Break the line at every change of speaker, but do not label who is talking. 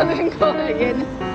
I've been calling in.